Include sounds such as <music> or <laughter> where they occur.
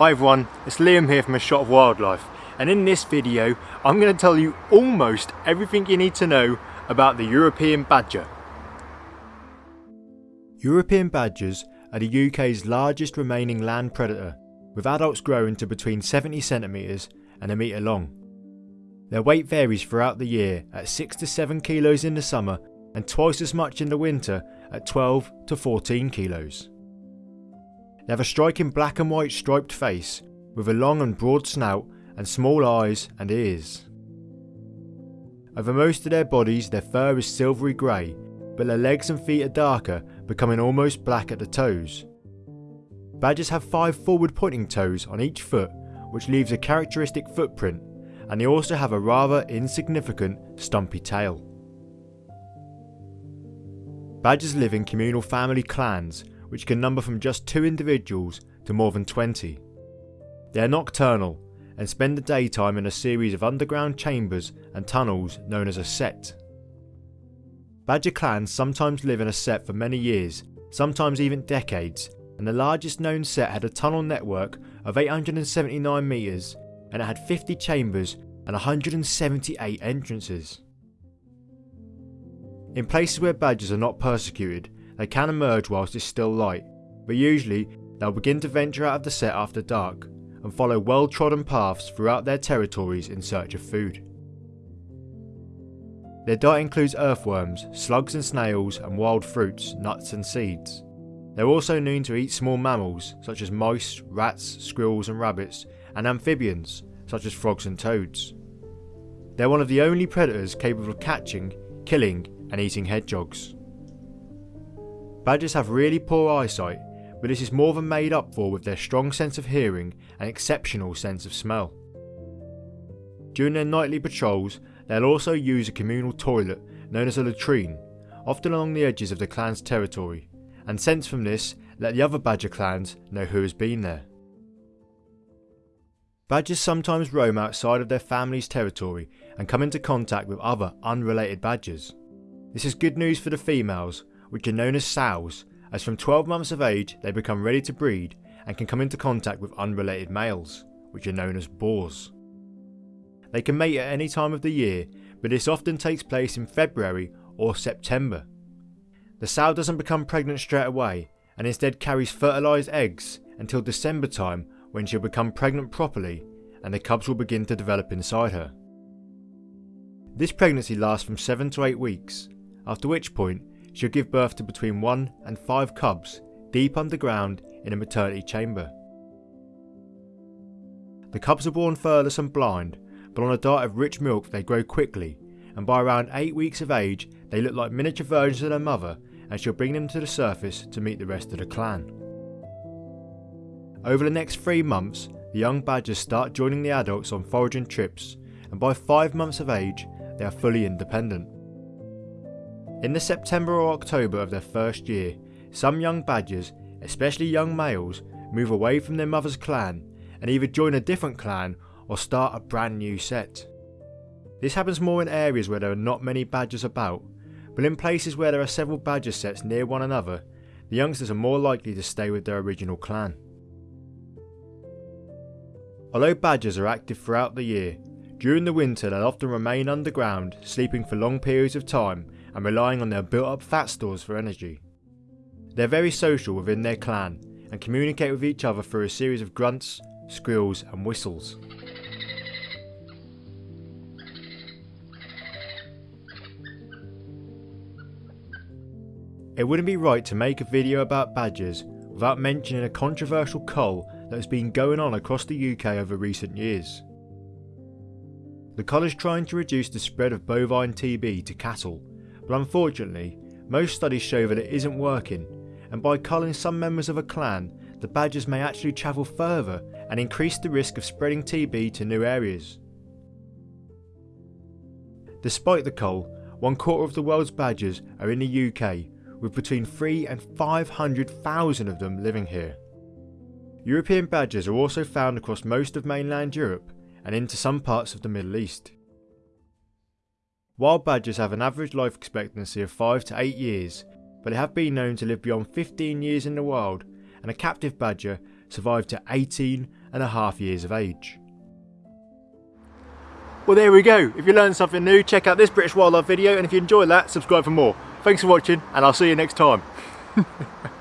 Hi everyone, it's Liam here from A Shot of Wildlife and in this video I'm going to tell you almost everything you need to know about the European badger. European badgers are the UK's largest remaining land predator with adults growing to between 70 centimetres and a metre long. Their weight varies throughout the year at 6 to 7 kilos in the summer and twice as much in the winter at 12 to 14 kilos. They have a striking black and white striped face with a long and broad snout and small eyes and ears. Over most of their bodies their fur is silvery grey but their legs and feet are darker becoming almost black at the toes. Badgers have five forward pointing toes on each foot which leaves a characteristic footprint and they also have a rather insignificant stumpy tail. Badgers live in communal family clans which can number from just two individuals to more than 20. They are nocturnal and spend the daytime in a series of underground chambers and tunnels known as a sett. Badger clans sometimes live in a sett for many years, sometimes even decades, and the largest known sett had a tunnel network of 879 metres and it had 50 chambers and 178 entrances. In places where badgers are not persecuted, they can emerge whilst it's still light, but usually they'll begin to venture out of the sett after dark and follow well trodden paths throughout their territories in search of food. Their diet includes earthworms, slugs and snails and wild fruits, nuts and seeds. They're also known to eat small mammals such as mice, rats, squirrels and rabbits, and amphibians such as frogs and toads. They're one of the only predators capable of catching, killing and eating hedgehogs. Badgers have really poor eyesight, but this is more than made up for with their strong sense of hearing and exceptional sense of smell. During their nightly patrols, they'll also use a communal toilet known as a latrine, often along the edges of the clan's territory, and scents from this let the other badger clans know who has been there. Badgers sometimes roam outside of their family's territory and come into contact with other unrelated badgers. This is good news for the females, which are known as sows, as from 12 months of age they become ready to breed and can come into contact with unrelated males, which are known as boars. They can mate at any time of the year, but this often takes place in February or September. The sow doesn't become pregnant straight away and instead carries fertilised eggs until December time when she'll become pregnant properly and the cubs will begin to develop inside her. This pregnancy lasts from 7 to 8 weeks after which point she'll give birth to between 1 and 5 cubs deep underground in a maternity chamber. The cubs are born furless and blind, but on a diet of rich milk they grow quickly, and by around 8 weeks of age they look like miniature versions of their mother and she'll bring them to the surface to meet the rest of the clan. Over the next 3 months, the young badgers start joining the adults on foraging trips, and by 5 months of age, they are fully independent. In the September or October of their first year, some young badgers, especially young males, move away from their mother's clan and either join a different clan or start a brand new sett. This happens more in areas where there are not many badgers about, but in places where there are several badger setts near one another, the youngsters are more likely to stay with their original clan. Although badgers are active throughout the year, during the winter they'll often remain underground, sleeping for long periods of time and relying on their built up fat stores for energy. They're very social within their clan and communicate with each other through a series of grunts, squeals and whistles. It wouldn't be right to make a video about badgers without mentioning a controversial cull that has been going on across the UK over recent years. The cull is trying to reduce the spread of bovine TB to cattle but unfortunately, most studies show that it isn't working, and by culling some members of a clan, the badgers may actually travel further and increase the risk of spreading TB to new areas. Despite the cull, one quarter of the world's badgers are in the UK, with between 3 and 500,000 of them living here. European badgers are also found across most of mainland Europe and into some parts of the Middle East. Wild badgers have an average life expectancy of 5 to 8 years, but they have been known to live beyond 15 years in the wild, and a captive badger survived to 18 and a half years of age. Well there we go, if you learned something new check out this British wildlife video and if you enjoyed that subscribe for more. Thanks for watching and I'll see you next time. <laughs>